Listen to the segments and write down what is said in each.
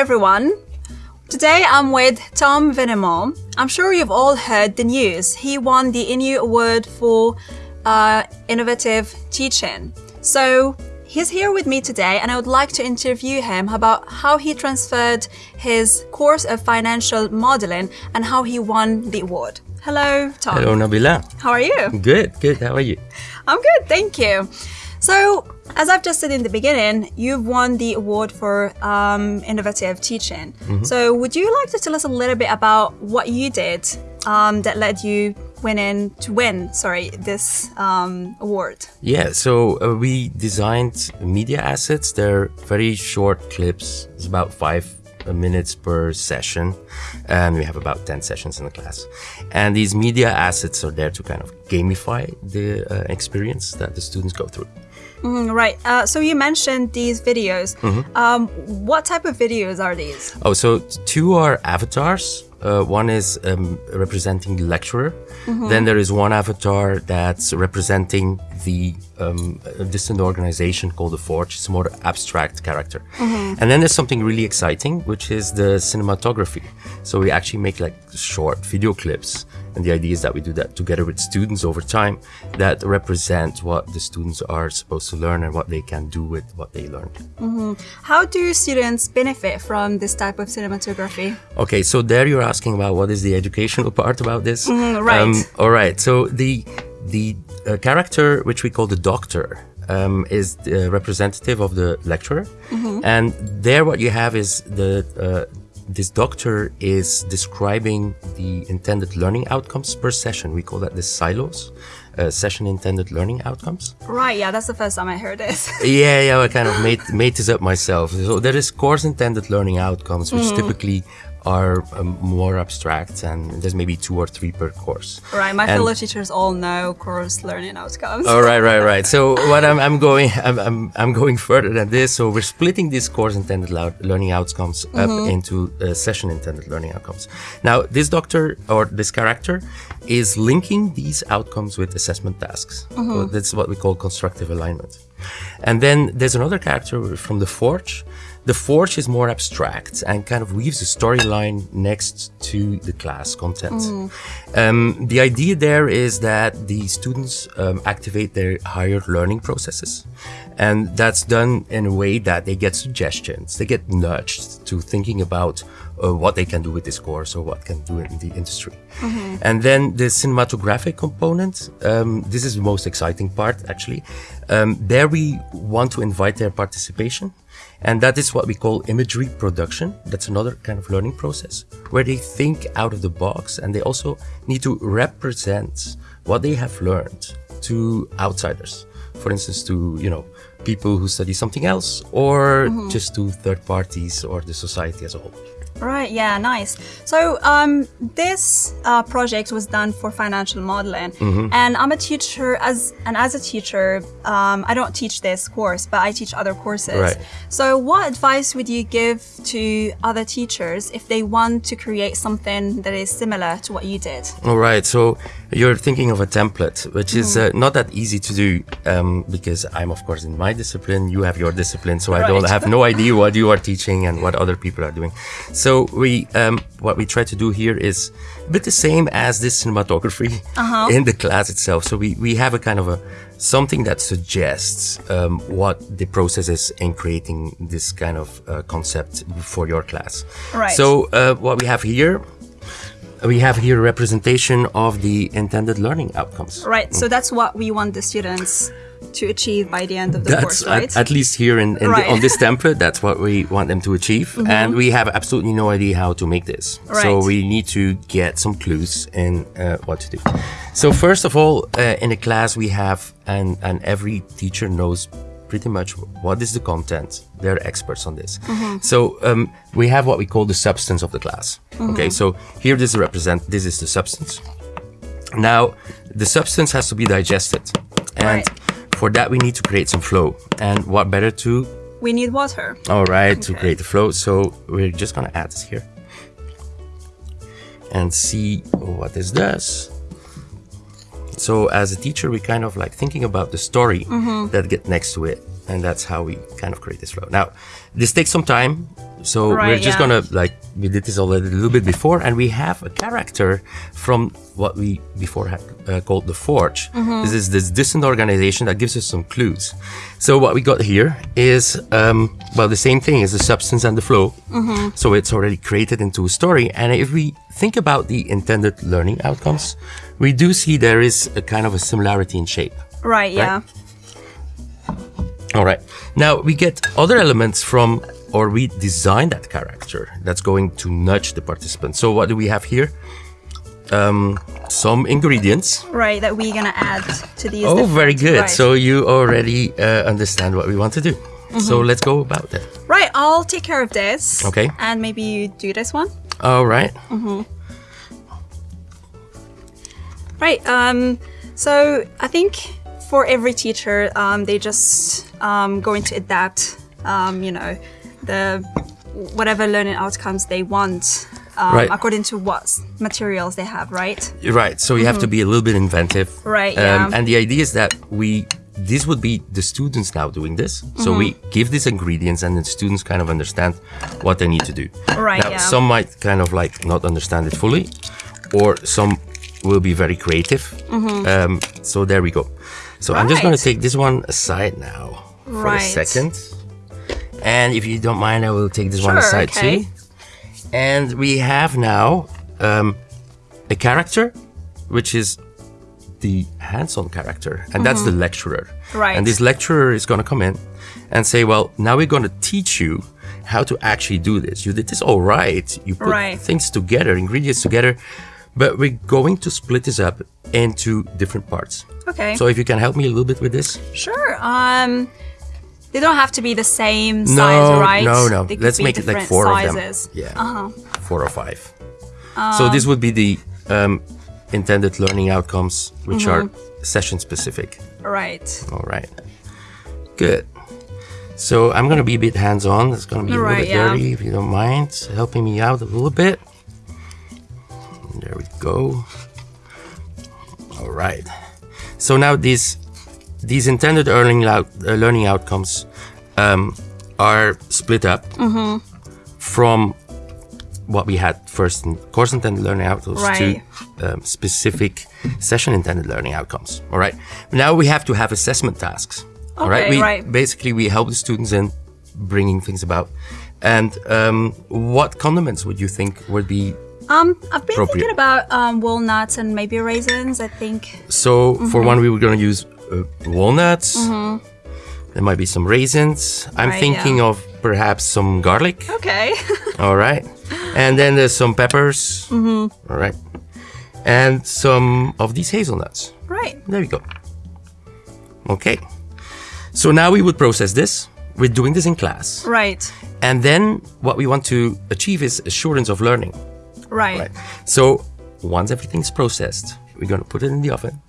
everyone. Today I'm with Tom Venemont. I'm sure you've all heard the news. He won the INU Award for uh, Innovative Teaching. So he's here with me today, and I would like to interview him about how he transferred his course of financial modeling and how he won the award. Hello, Tom. Hello, Nabila. How are you? Good, good. How are you? I'm good, thank you. So, as I've just said in the beginning, you've won the award for um, innovative teaching. So, would you like to tell us a little bit about what you did um, that led you winning to win? Sorry, this um, award. Yeah, so uh, we designed media assets. They're very short clips. It's about five uh, minutes per session, and we have about 10 sessions in the class. And these media assets are there to kind of gamify the uh, experience that the students go through. Mm, right. Uh, so you mentioned these videos. Um, what type of videos are these? Oh, so two are avatars. Uh, one is um, representing the lecturer. Then there is one avatar that's representing the um, distant organization called the Forge. It's a more abstract character. And then there's something really exciting, which is the cinematography. So we actually make like short video clips. And the idea is that we do that together with students over time that represent what the students are supposed to learn and what they can do with what they learned. How do students benefit from this type of cinematography? Okay, so there you're asking about what is the educational part about this? Mhm, right. all right. So the the uh, character which we call the doctor um, is the representative of the lecturer, and there what you have is the uh, this doctor is describing the intended learning outcomes per session. We call that the silos, uh, session intended learning outcomes. Right. Yeah, that's the first time I heard this. Yeah, yeah, I kind of made made this up myself. So there is course intended learning outcomes, which typically are um, more abstract, and there's maybe two or three per course. right. My And- fellow teachers all know course learning outcomes. Oh, right, right, right. So what I'm, I'm going, I'm, I'm, I'm going further than this. So we're splitting this course intended learning outcomes up into uh, session intended learning outcomes. Now, this doctor or this character is linking these outcomes with assessment tasks. So that's what we call constructive alignment. And then there's another character from the Forge. The Forge is more abstract and kind of weaves a storyline next to the class content. Um, the idea there is that the students um, activate their higher learning processes. And that's done in a way that they get suggestions, they get nudged to thinking about uh, what they can do with this course or what can do in the industry. And then the cinematographic component, um, this is the most exciting part actually. Um, there we want to invite their participation. And that is what we call imagery production. That's another kind of learning process where they think out of the box and they also need to represent what they have learned to outsiders. For instance, to, you know, people who study something else or mm-hmm. just to third parties or the society as a whole. Right, yeah, nice. So, um, this uh, project was done for financial modeling, and I'm a teacher. As and as a teacher, um, I don't teach this course, but I teach other courses. Right. So, what advice would you give to other teachers if they want to create something that is similar to what you did? All right, so you're thinking of a template, which is uh, not that easy to do um, because I'm, of course, in my discipline, you have your discipline, so I don't have no idea what you are teaching and what other people are doing. So we, um, what we try to do here is a bit the same as this cinematography in the class itself. So we, we have a kind of a something that suggests um, what the process is in creating this kind of uh, concept for your class. Right. So uh, what we have here we have here a representation of the intended learning outcomes. Right. So that's what we want the students to achieve by the end of the That's course, right? at, at least here in, in Right. the, on this template. That's what we want them to achieve, and we have absolutely no idea how to make this. Right. So we need to get some clues in uh, what to do. So first of all, uh, in a class we have, and and every teacher knows pretty much what is the content. They're experts on this. So um, we have what we call the substance of the class. Okay, so here this represent this is the substance. Now the substance has to be digested, and Right. for that we need to create some flow. And what better to we need water. all right to create the flow? So we're just gonna add this here and see what this does. So as a teacher, we kind of like thinking about the story mm-hmm. that get next to it. And that's how we kind of create this flow. Now, this takes some time, so we're just yeah. gonna like we did this already a little bit before, and we have a character from what we before had uh, called the Forge. Mm-hmm. This is this distant organization that gives us some clues. So what we got here is um, well the same thing as the substance and the flow. Mm-hmm. So it's already created into a story, and if we think about the intended learning outcomes, we do see there is a kind of a similarity in shape. Right, yeah. All right. Now we get other elements from, or we design that character that's going to nudge the participant. So what do we have here? Um, some ingredients. Right, that we're gonna add to these. Oh, very good. Right. So you already uh, understand what we want to do. So let's go about that. right, I'll take care of this. Okay. And maybe you do this one. All right. Right. Um, so I think for every teacher, um, they just um, going to adapt, um, you know, the whatever learning outcomes they want um, Right. according to what materials they have. Right. Right. So you have to be a little bit inventive. Mm-hmm. Right, Um, yeah. And the idea is that we, this would be the students now doing this. So we Mm-hmm. give these ingredients and the students kind of understand what they need to do. Right, Now, yeah. some might kind of like not understand it fully, or some will be very creative. Um, so there we go. So I'm just going to. Take this one aside now for Right. a second. And if you don't mind, I will take this one aside okay. too. And we have now um, a character, which is the hands-on character, and that's the lecturer. Mm-hmm. Right. And this lecturer is going to come in and say, "Well, now we're going to teach you how to actually do this. You did this all right. You put Right. things together, ingredients together, but we're going to split this up into different parts. Okay. So if you can help me a little bit with this, Sure. Um, they don't have to be the same size, no, right? no, no. They could Let's be make it like different four sizes. of them. Yeah, Uh-huh. four or five. so this would be the um, intended learning outcomes, which are Mm-hmm. session specific. Right. All right, good. So I'm gonna be a bit hands-on. It's gonna be a little Right, bit yeah. dirty, if you don't mind, helping me out a little bit. There we go. All right. So now these these intended learning uh, learning outcomes um, are split up Mm-hmm. from what we had first in course intended learning outcomes Right. to um, specific session intended learning outcomes. All right. Now we have to have assessment tasks. all right. We right. basically we help the students in bringing things about. And um, what condiments would you think would be Um, I've been thinking about um, walnuts and maybe raisins. I think. So Mm-hmm. for one, we were going to use uh, walnuts. There might be some raisins. I'm Right, thinking yeah. of perhaps some garlic. Okay. All right, and then there's some peppers. Mm-hmm. All right, and some of these hazelnuts. right. There we go. Okay, so now we would process this. We're doing this in class, Right. and then what we want to achieve is assurance of learning. Right. Right. So once everything's processed, we're gonna put it in the oven,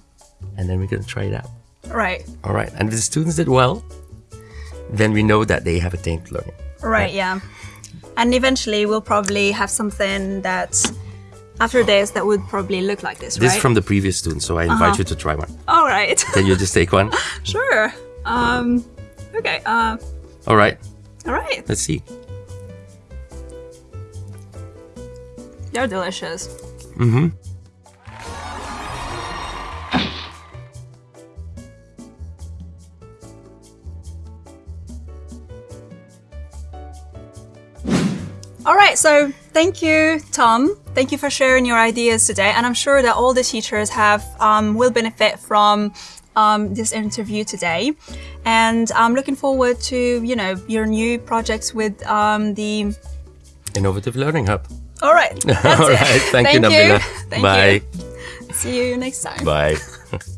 and then we're gonna try it out. Right. All right. And if the students did well, then we know that they have attained learning. Right. Yeah. And eventually, we'll probably have something that after this that would probably look like this, This right? Is from the previous student, so I invite you to try one. All right. Can you just take one? sure. Um. Okay. Uh. All right. All right. Let's see. They're delicious. Mhm. All right, so thank you, Tom. Thank you for sharing your ideas today, and I'm sure that all the teachers have um, will benefit from um, this interview today. And I'm looking forward to you know your new projects with um, the. Innovative Learning Hub. All right, All right. Thank, you, Nabila. Thank Bye. you. See you next time. Bye.